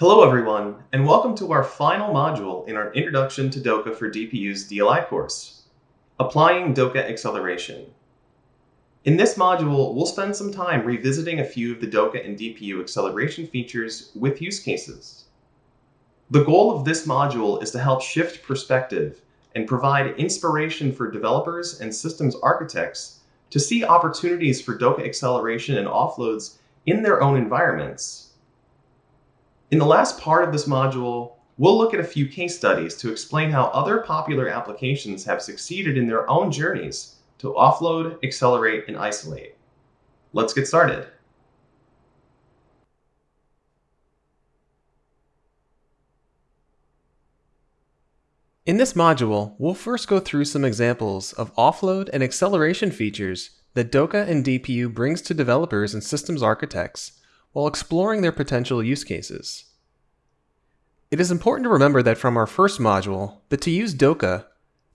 Hello everyone, and welcome to our final module in our Introduction to DOCA for DPU's DLI course, Applying DOCA Acceleration. In this module, we'll spend some time revisiting a few of the DOCA and DPU acceleration features with use cases. The goal of this module is to help shift perspective and provide inspiration for developers and systems architects to see opportunities for DOCA acceleration and offloads in their own environments in the last part of this module, we'll look at a few case studies to explain how other popular applications have succeeded in their own journeys to offload, accelerate, and isolate. Let's get started. In this module, we'll first go through some examples of offload and acceleration features that DOCA and DPU brings to developers and systems architects while exploring their potential use cases. It is important to remember that from our first module, that to use DOCA,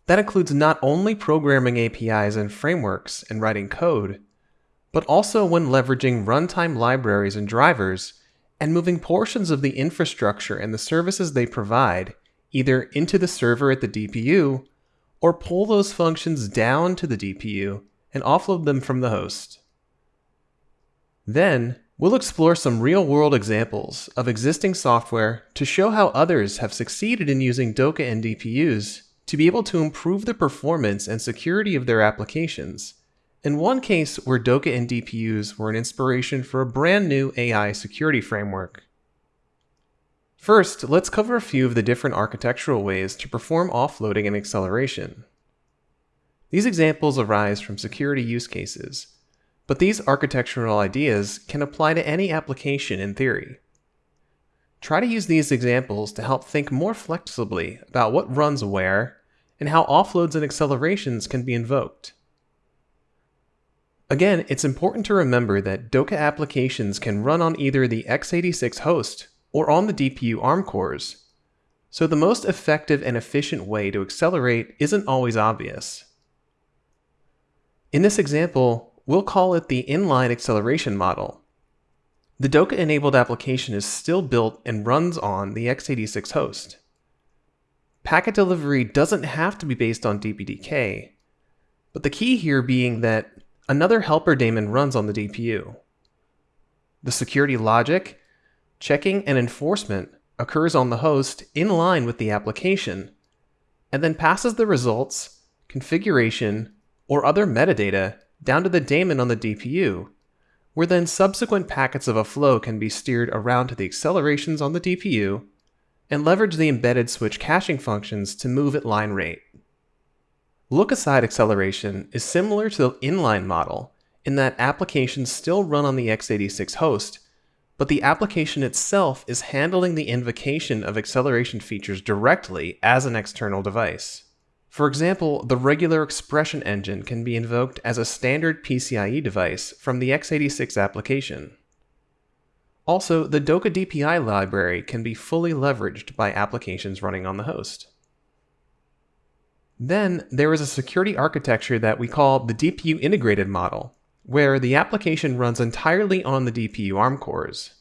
that includes not only programming APIs and frameworks and writing code, but also when leveraging runtime libraries and drivers and moving portions of the infrastructure and the services they provide either into the server at the DPU or pull those functions down to the DPU and offload them from the host. Then, We'll explore some real-world examples of existing software to show how others have succeeded in using DOCA and DPUs to be able to improve the performance and security of their applications. In one case where DOCA and DPUs were an inspiration for a brand new AI security framework. First, let's cover a few of the different architectural ways to perform offloading and acceleration. These examples arise from security use cases, but these architectural ideas can apply to any application in theory. Try to use these examples to help think more flexibly about what runs where and how offloads and accelerations can be invoked. Again, it's important to remember that DOCA applications can run on either the x86 host or on the DPU ARM cores, so the most effective and efficient way to accelerate isn't always obvious. In this example, We'll call it the inline acceleration model. The DOCA-enabled application is still built and runs on the x86 host. Packet delivery doesn't have to be based on DPDK, but the key here being that another helper daemon runs on the DPU. The security logic, checking, and enforcement occurs on the host in line with the application, and then passes the results, configuration, or other metadata down to the daemon on the DPU, where then subsequent packets of a flow can be steered around to the accelerations on the DPU and leverage the embedded switch caching functions to move at line rate. Look-aside acceleration is similar to the inline model in that applications still run on the x86 host, but the application itself is handling the invocation of acceleration features directly as an external device. For example, the regular expression engine can be invoked as a standard PCIe device from the x86 application. Also, the DOCA DPI library can be fully leveraged by applications running on the host. Then, there is a security architecture that we call the DPU integrated model, where the application runs entirely on the DPU ARM cores.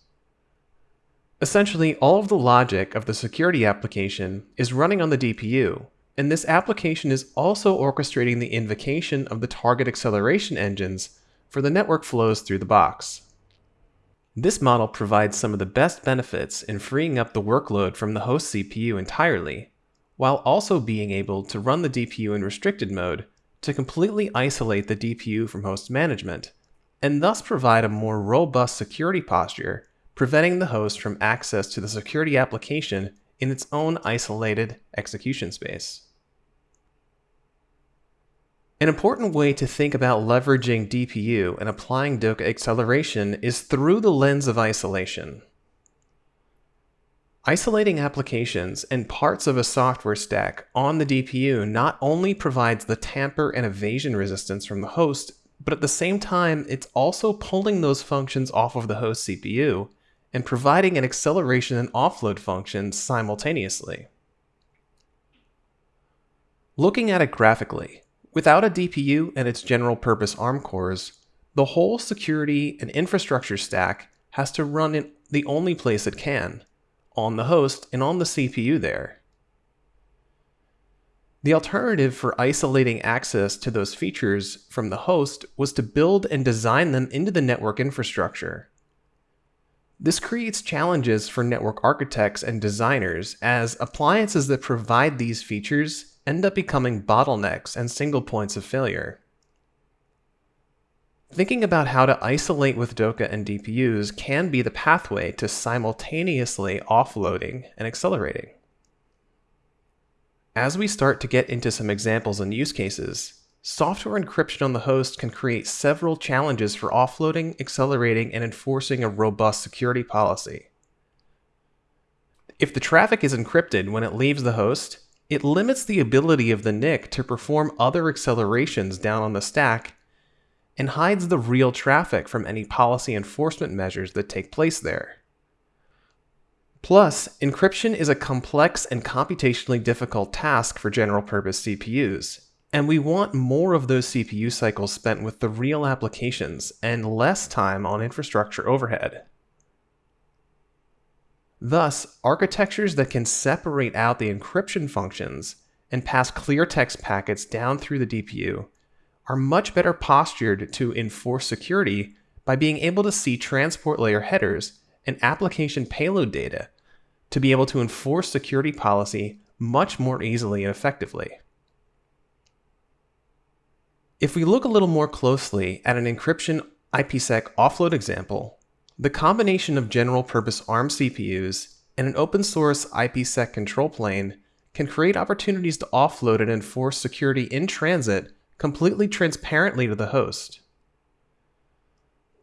Essentially, all of the logic of the security application is running on the DPU, and this application is also orchestrating the invocation of the target acceleration engines for the network flows through the box. This model provides some of the best benefits in freeing up the workload from the host CPU entirely, while also being able to run the DPU in restricted mode to completely isolate the DPU from host management, and thus provide a more robust security posture, preventing the host from access to the security application in its own isolated execution space. An important way to think about leveraging DPU and applying DOCA acceleration is through the lens of isolation. Isolating applications and parts of a software stack on the DPU not only provides the tamper and evasion resistance from the host, but at the same time, it's also pulling those functions off of the host CPU and providing an acceleration and offload function simultaneously. Looking at it graphically, Without a DPU and its general purpose ARM cores, the whole security and infrastructure stack has to run in the only place it can, on the host and on the CPU there. The alternative for isolating access to those features from the host was to build and design them into the network infrastructure. This creates challenges for network architects and designers as appliances that provide these features end up becoming bottlenecks and single points of failure. Thinking about how to isolate with DOCA and DPUs can be the pathway to simultaneously offloading and accelerating. As we start to get into some examples and use cases, software encryption on the host can create several challenges for offloading, accelerating, and enforcing a robust security policy. If the traffic is encrypted when it leaves the host, it limits the ability of the NIC to perform other accelerations down on the stack and hides the real traffic from any policy enforcement measures that take place there. Plus, encryption is a complex and computationally difficult task for general purpose CPUs, and we want more of those CPU cycles spent with the real applications and less time on infrastructure overhead. Thus, architectures that can separate out the encryption functions and pass clear text packets down through the DPU are much better postured to enforce security by being able to see transport layer headers and application payload data to be able to enforce security policy much more easily and effectively. If we look a little more closely at an encryption IPsec offload example, the combination of general purpose ARM CPUs and an open source IPsec control plane can create opportunities to offload and enforce security in transit completely transparently to the host.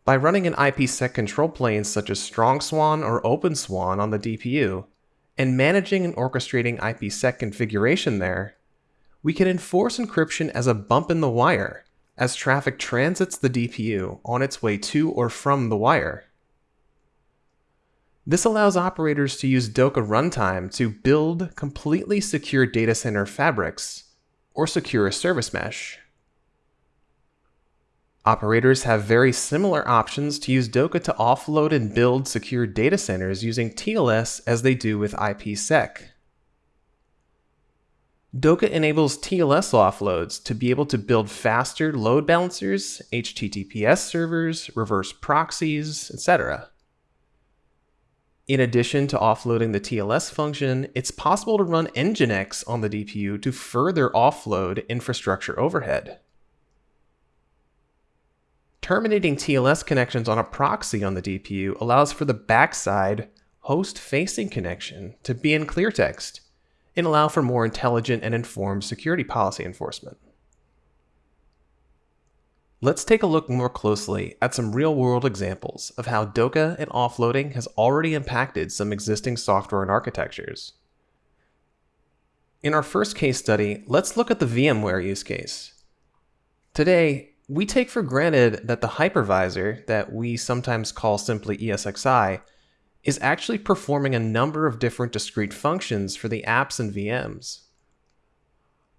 By running an IPsec control plane such as StrongSwan or OpenSwan on the DPU, and managing and orchestrating IPsec configuration there, we can enforce encryption as a bump in the wire as traffic transits the DPU on its way to or from the wire. This allows operators to use DOCA runtime to build completely secure data center fabrics or secure a service mesh. Operators have very similar options to use DOCA to offload and build secure data centers using TLS as they do with IPsec. DOCA enables TLS offloads to be able to build faster load balancers, HTTPS servers, reverse proxies, etc. In addition to offloading the TLS function, it's possible to run Nginx on the DPU to further offload infrastructure overhead. Terminating TLS connections on a proxy on the DPU allows for the backside host-facing connection to be in clear text and allow for more intelligent and informed security policy enforcement. Let's take a look more closely at some real-world examples of how DOCA and offloading has already impacted some existing software and architectures. In our first case study, let's look at the VMware use case. Today, we take for granted that the hypervisor, that we sometimes call simply ESXi, is actually performing a number of different discrete functions for the apps and VMs.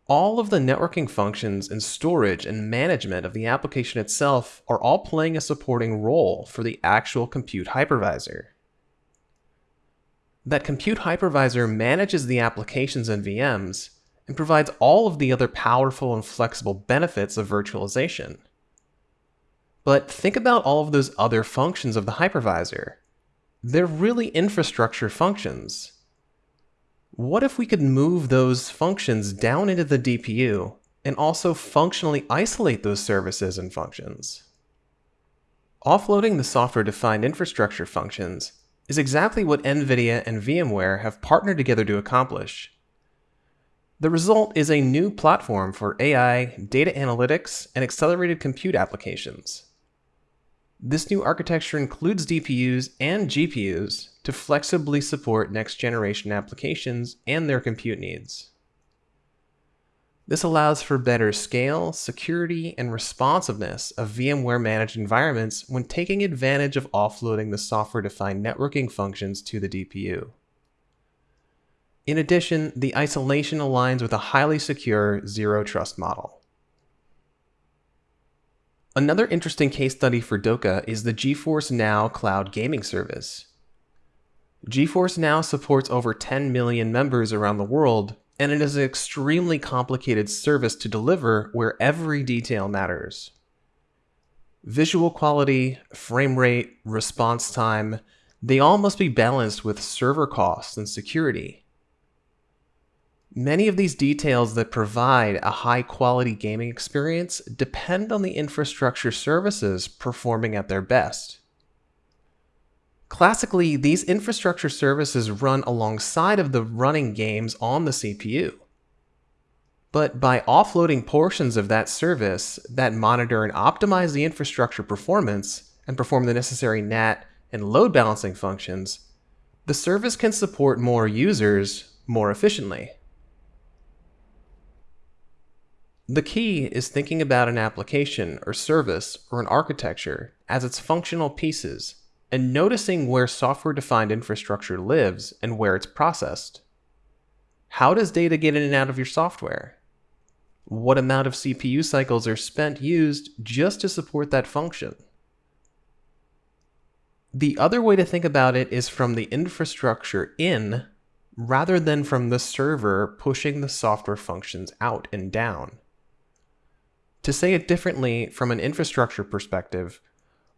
All of the networking functions and storage and management of the application itself are all playing a supporting role for the actual compute hypervisor. That compute hypervisor manages the applications and VMs, and provides all of the other powerful and flexible benefits of virtualization. But think about all of those other functions of the hypervisor. They're really infrastructure functions. What if we could move those functions down into the DPU and also functionally isolate those services and functions? Offloading the software-defined infrastructure functions is exactly what NVIDIA and VMware have partnered together to accomplish. The result is a new platform for AI, data analytics, and accelerated compute applications. This new architecture includes DPUs and GPUs to flexibly support next generation applications and their compute needs. This allows for better scale, security, and responsiveness of VMware managed environments when taking advantage of offloading the software defined networking functions to the DPU. In addition, the isolation aligns with a highly secure zero trust model. Another interesting case study for DOCA is the GeForce Now cloud gaming service. GeForce now supports over 10 million members around the world, and it is an extremely complicated service to deliver where every detail matters. Visual quality, frame rate, response time, they all must be balanced with server costs and security. Many of these details that provide a high quality gaming experience depend on the infrastructure services performing at their best. Classically, these infrastructure services run alongside of the running games on the CPU. But by offloading portions of that service that monitor and optimize the infrastructure performance and perform the necessary NAT and load balancing functions, the service can support more users more efficiently. The key is thinking about an application or service or an architecture as its functional pieces and noticing where software-defined infrastructure lives and where it's processed. How does data get in and out of your software? What amount of CPU cycles are spent used just to support that function? The other way to think about it is from the infrastructure in rather than from the server pushing the software functions out and down. To say it differently from an infrastructure perspective,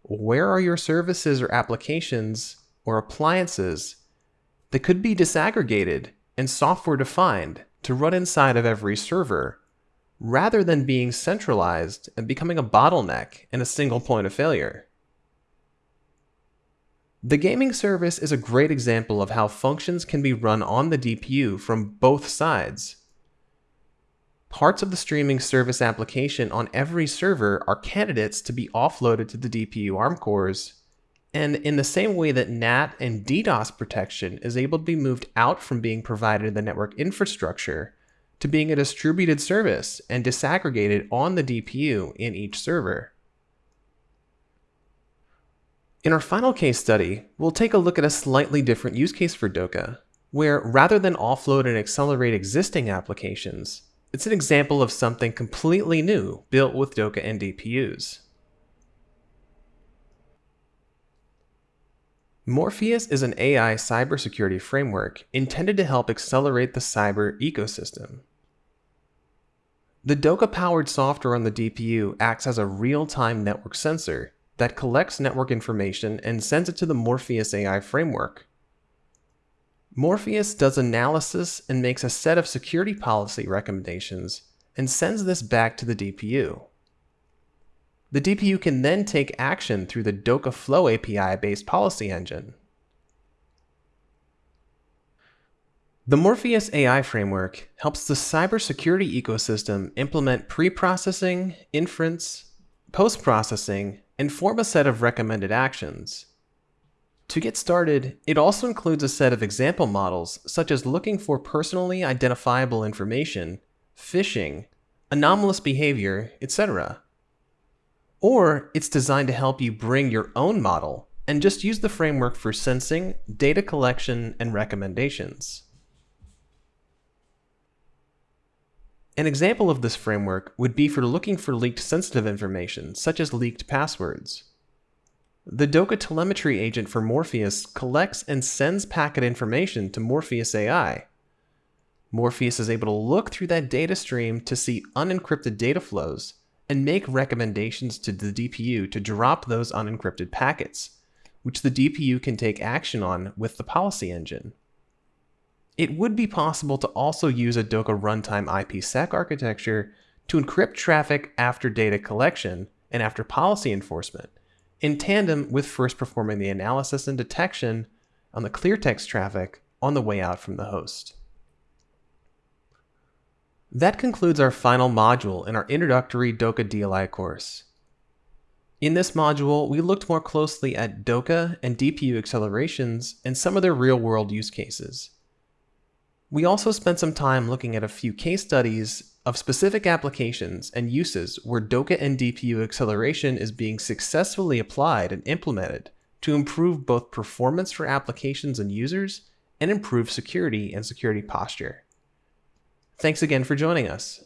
where are your services or applications or appliances that could be disaggregated and software defined to run inside of every server rather than being centralized and becoming a bottleneck and a single point of failure. The gaming service is a great example of how functions can be run on the DPU from both sides Parts of the streaming service application on every server are candidates to be offloaded to the DPU ARM cores. And in the same way that NAT and DDoS protection is able to be moved out from being provided in the network infrastructure to being a distributed service and disaggregated on the DPU in each server. In our final case study, we'll take a look at a slightly different use case for DOCA, where rather than offload and accelerate existing applications, it's an example of something completely new built with DOCA and DPUs. Morpheus is an AI cybersecurity framework intended to help accelerate the cyber ecosystem. The DOCA-powered software on the DPU acts as a real-time network sensor that collects network information and sends it to the Morpheus AI framework. Morpheus does analysis and makes a set of security policy recommendations and sends this back to the DPU. The DPU can then take action through the DOCA Flow API-based policy engine. The Morpheus AI framework helps the cybersecurity ecosystem implement pre-processing, inference, post-processing, and form a set of recommended actions. To get started, it also includes a set of example models such as looking for personally identifiable information, phishing, anomalous behavior, etc. Or it's designed to help you bring your own model and just use the framework for sensing, data collection, and recommendations. An example of this framework would be for looking for leaked sensitive information, such as leaked passwords. The DOCA telemetry agent for Morpheus collects and sends packet information to Morpheus AI. Morpheus is able to look through that data stream to see unencrypted data flows and make recommendations to the DPU to drop those unencrypted packets, which the DPU can take action on with the policy engine. It would be possible to also use a DOCA runtime IPsec architecture to encrypt traffic after data collection and after policy enforcement, in tandem with first performing the analysis and detection on the clear text traffic on the way out from the host. That concludes our final module in our introductory DOCA DLI course. In this module, we looked more closely at DOCA and DPU accelerations and some of their real-world use cases. We also spent some time looking at a few case studies of specific applications and uses where DOCA and DPU acceleration is being successfully applied and implemented to improve both performance for applications and users and improve security and security posture. Thanks again for joining us.